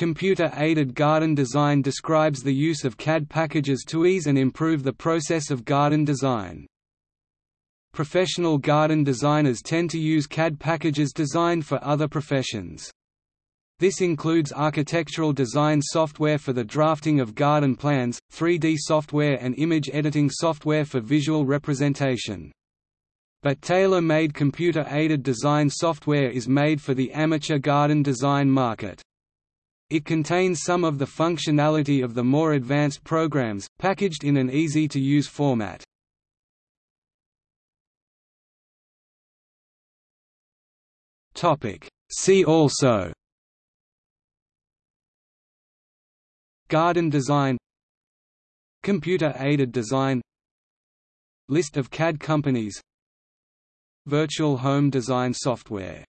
Computer-aided garden design describes the use of CAD packages to ease and improve the process of garden design. Professional garden designers tend to use CAD packages designed for other professions. This includes architectural design software for the drafting of garden plans, 3D software and image editing software for visual representation. But tailor-made computer-aided design software is made for the amateur garden design market. It contains some of the functionality of the more advanced programs, packaged in an easy-to-use format. See also. Garden design. Computer-aided design. List of CAD companies. Virtual home design software